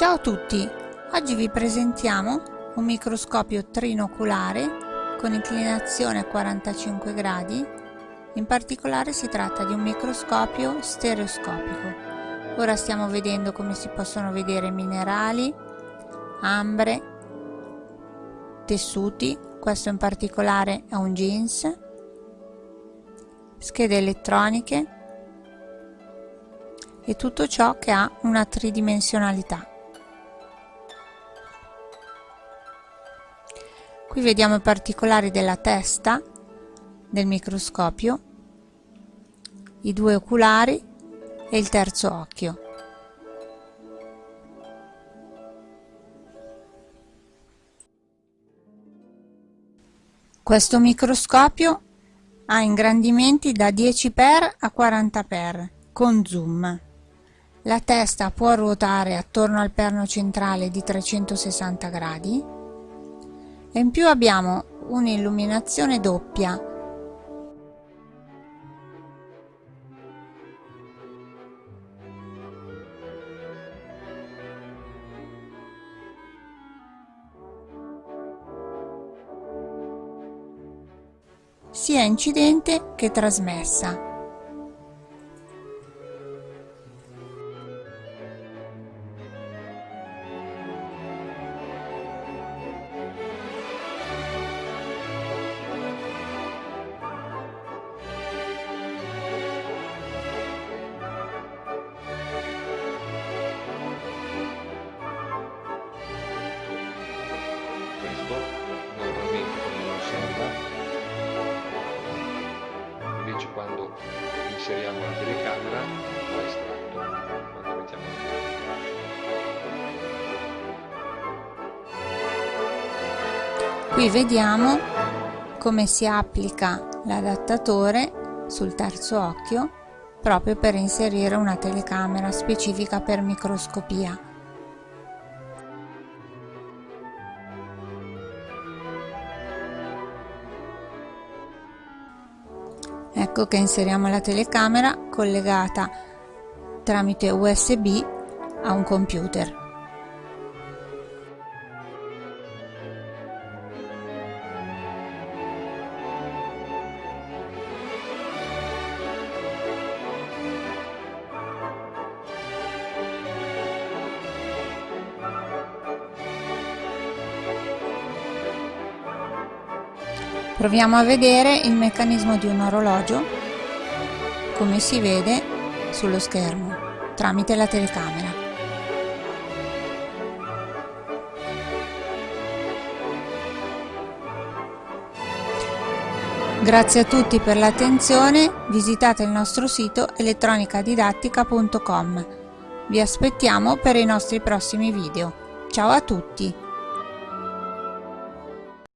Ciao a tutti! Oggi vi presentiamo un microscopio trinoculare con inclinazione a 45 gradi. In particolare si tratta di un microscopio stereoscopico. Ora stiamo vedendo come si possono vedere minerali, ambre, tessuti, questo in particolare è un jeans, schede elettroniche e tutto ciò che ha una tridimensionalità. Qui vediamo i particolari della testa del microscopio, i due oculari e il terzo occhio. Questo microscopio ha ingrandimenti da 10x a 40x con zoom. La testa può ruotare attorno al perno centrale di 360 gradi e in più abbiamo un'illuminazione doppia. Sia incidente che trasmessa invece quando inseriamo la telecamera va estratto quando mettiamo qui vediamo come si applica l'adattatore sul terzo occhio proprio per inserire una telecamera specifica per microscopia ecco che inseriamo la telecamera collegata tramite USB a un computer. Proviamo a vedere il meccanismo di un orologio come si vede sullo schermo tramite la telecamera. Grazie a tutti per l'attenzione, visitate il nostro sito elettronicadidattica.com. Vi aspettiamo per i nostri prossimi video. Ciao a tutti!